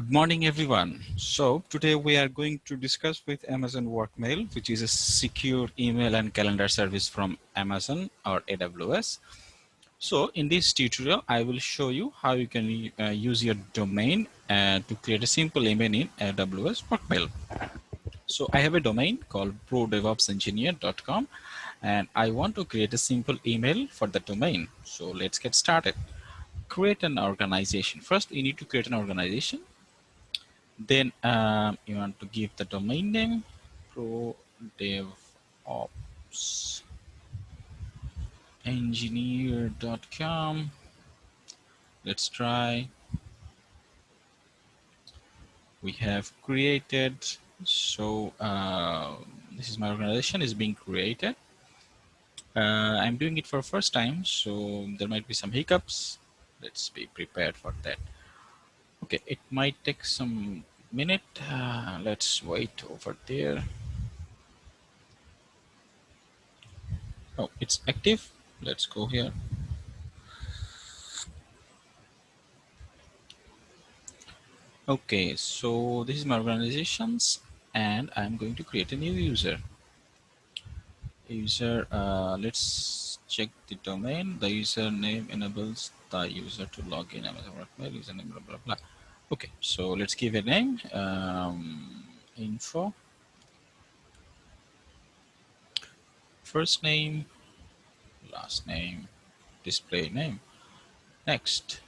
Good morning, everyone. So today we are going to discuss with Amazon Workmail, which is a secure email and calendar service from Amazon or AWS. So in this tutorial, I will show you how you can uh, use your domain uh, to create a simple email in AWS Workmail. So I have a domain called prodevopsengineer.com and I want to create a simple email for the domain. So let's get started. Create an organization. First, you need to create an organization. Then um, you want to give the domain name prodevopsengineer.com. engineer.com. Let's try. We have created so uh, this is my organization is being created. Uh, I'm doing it for first time, so there might be some hiccups. Let's be prepared for that. Okay, it might take some minute. Uh, let's wait over there. Oh, it's active. Let's go here. Okay, so this is my organizations and I'm going to create a new user. User, uh, let's check the domain. The username enables the user to log in Amazon Workmail, username, blah, blah, blah. Okay, so let's give a name, um, info. First name, last name, display name. Next,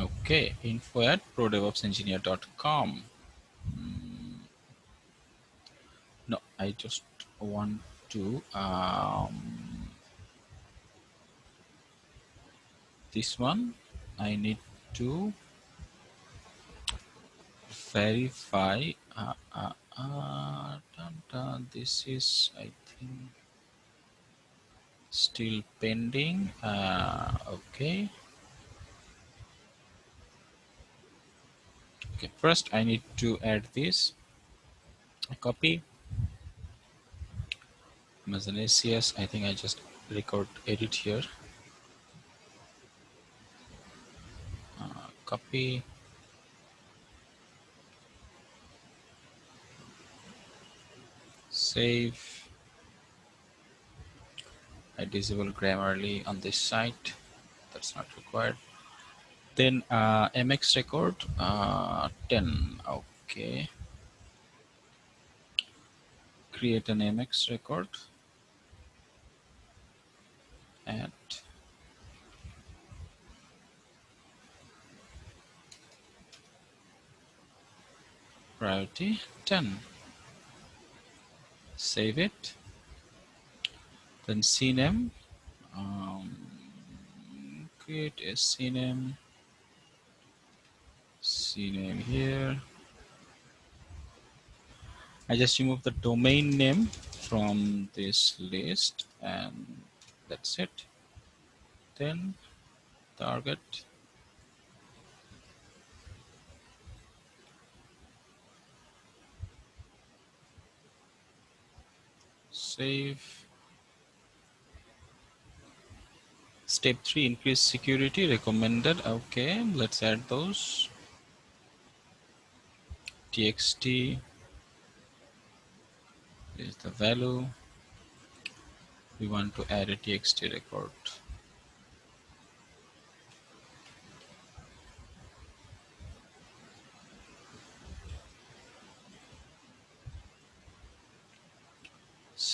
Okay, info at prodevopsengineer.com. Mm. No, I just want to um, this one. I need to verify. Uh, uh, uh, dun, dun, this is, I think, still pending. Uh, okay. okay first I need to add this copy ACS I think I just record edit here uh, copy save I disable Grammarly on this site that's not required then uh, MX record uh, 10. Okay. Create an MX record. Add. Priority 10. Save it. Then CNAME. Um, create a CNAME CNAME here. I just remove the domain name from this list and that's it. Then target. Save. Step 3, increase security recommended. Okay, let's add those txt is the value we want to add a txt record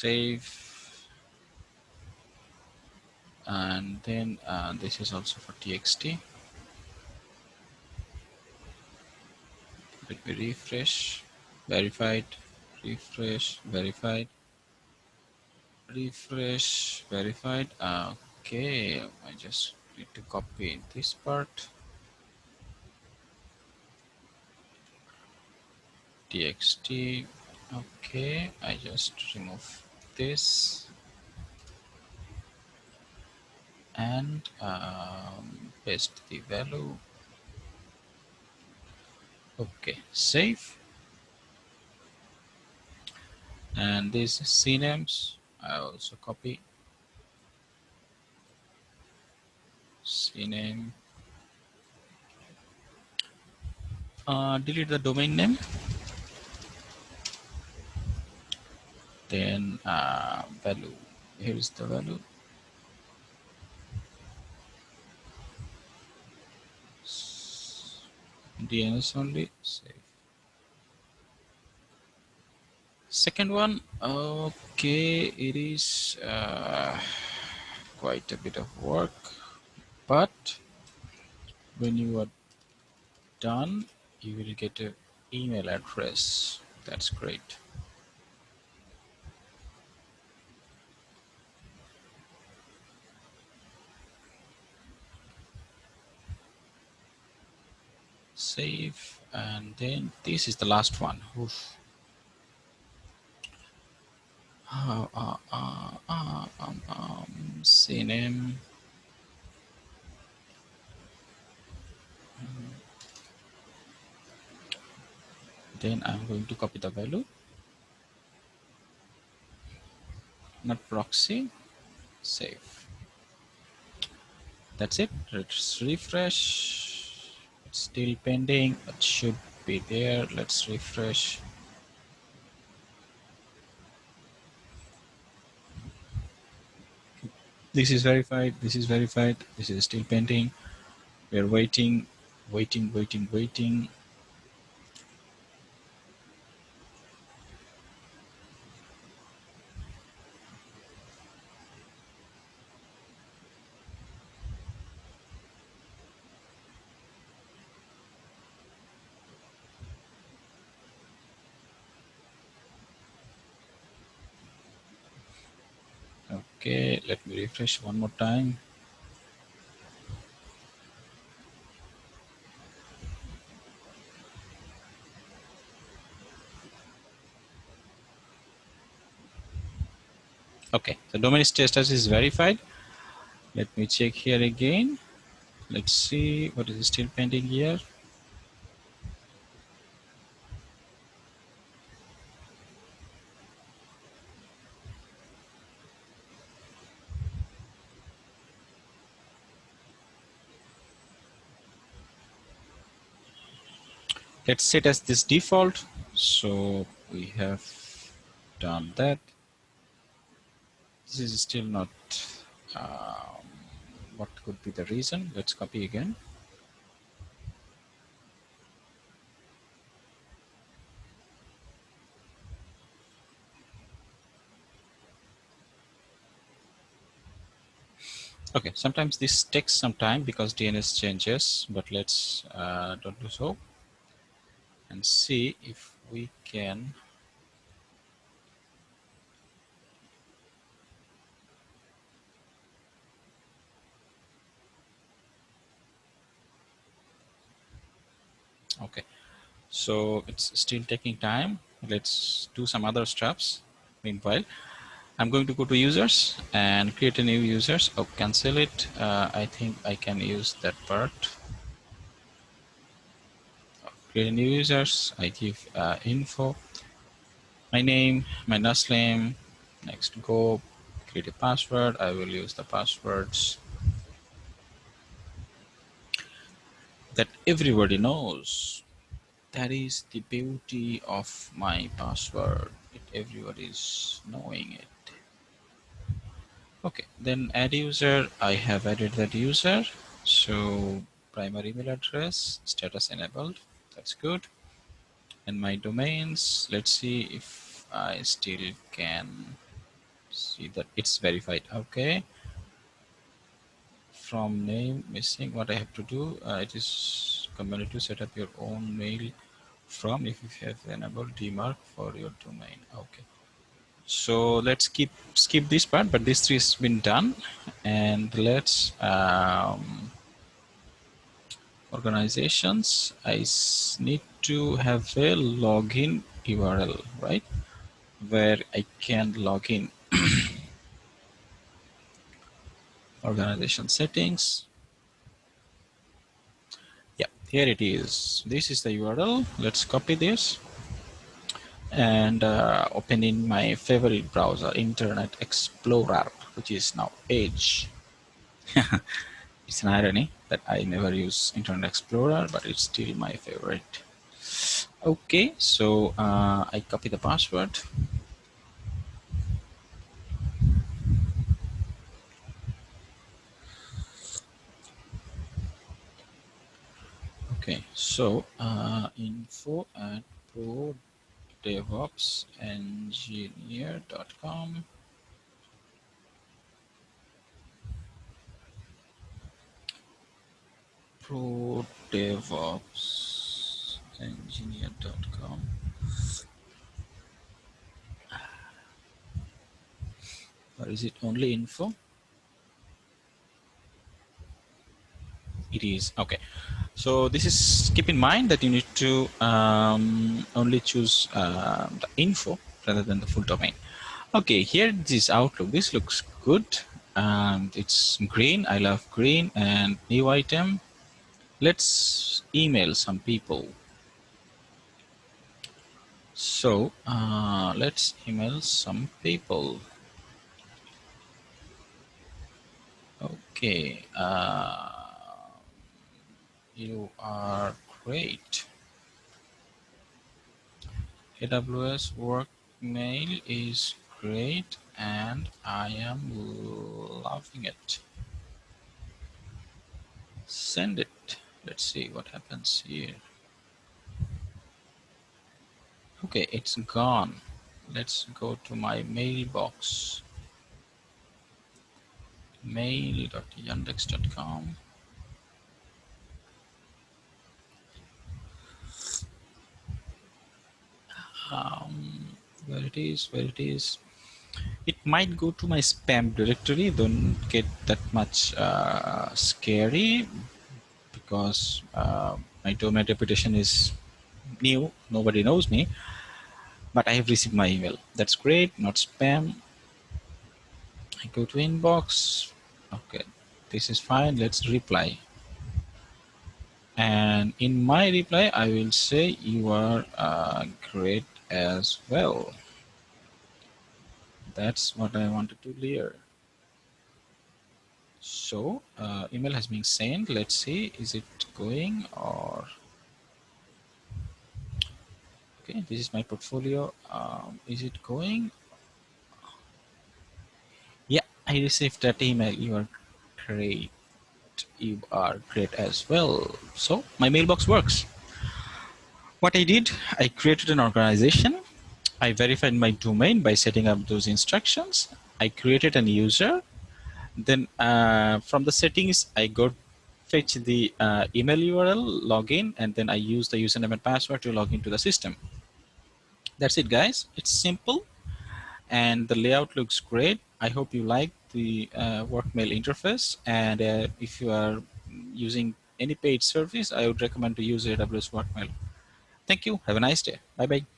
save. And then uh, this is also for txt let me refresh. Verified. Refresh. Verified. Refresh. Verified. Okay. I just need to copy this part. Txt okay. I just remove this. And um, paste the value. Okay save. And these CNAMEs. I also copy. CNAME. Uh, delete the domain name then uh, value here is the value DNS only. Save. Second one okay it is uh, quite a bit of work but when you are done you will get an email address. That's great save and then this is the last one. Oof. Uh, uh, uh, uh, um, um, CNAME then I'm going to copy the value. Not proxy. Save. That's it. Let's refresh still pending it should be there. Let's refresh. This is verified this is verified this is still pending. We're waiting waiting waiting waiting Okay, let me refresh one more time. Okay, the domain status is verified. Let me check here again. Let's see what is still pending here. Let's set as this default. So we have done that. This is still not um, what could be the reason? Let's copy again. Okay sometimes this takes some time because DNS changes but let's uh, don't do so and see if we can okay so it's still taking time. Let's do some other steps meanwhile I'm going to go to users and create a new users. Oh cancel it. Uh, I think I can use that part create new users. I give uh, info, my name, my NAS name, next go, create a password. I will use the passwords that everybody knows. That is the beauty of my password. Everybody is knowing it. Okay, then add user. I have added that user. So primary email address, status enabled that's good. And my domains let's see if I still can see that it's verified. Okay. From name missing what I have to do uh, it is community to set up your own mail from if you have enabled DMARC for your domain. Okay. So let's keep skip this part but this three has been done. And let's um, organizations, I need to have a login URL, right? Where I can log in. Organization settings. Yeah, here it is. This is the URL. Let's copy this and uh, open in my favorite browser, Internet Explorer, which is now Edge. it's an irony that I never use Internet Explorer, but it's still my favorite. Okay, so uh, I copy the password. Okay, so uh, info at pro devopsengineer.com pro devopsengineer.com or is it only info it is okay so this is keep in mind that you need to um, only choose uh, the info rather than the full domain. Okay, here this Outlook. This looks good. And it's green. I love green and new item. Let's email some people. So uh, let's email some people. Okay. Uh, you are great. AWS work mail is great and I am loving it. Send it. Let's see what happens here. Okay, it's gone. Let's go to my mailbox. mail.yandex.com um, where it is where it is it might go to my spam directory don't get that much uh, scary because uh, my domain reputation is new. Nobody knows me. But I have received my email. That's great. Not spam. I go to inbox. Okay. This is fine. Let's reply. And in my reply I will say you are uh, great as well. That's what I wanted to clear. So uh, email has been sent. Let's see, is it going or okay? This is my portfolio. Um, is it going? Yeah, I received that email. You are great. You are great as well. So my mailbox works. What I did, I created an organization. I verified my domain by setting up those instructions. I created an user. Then uh, from the settings, I go fetch the uh, email URL, login, and then I use the username and password to log into the system. That's it, guys. It's simple, and the layout looks great. I hope you like the uh, workmail interface, and uh, if you are using any paid service, I would recommend to use AWS Workmail. Thank you. Have a nice day. Bye bye.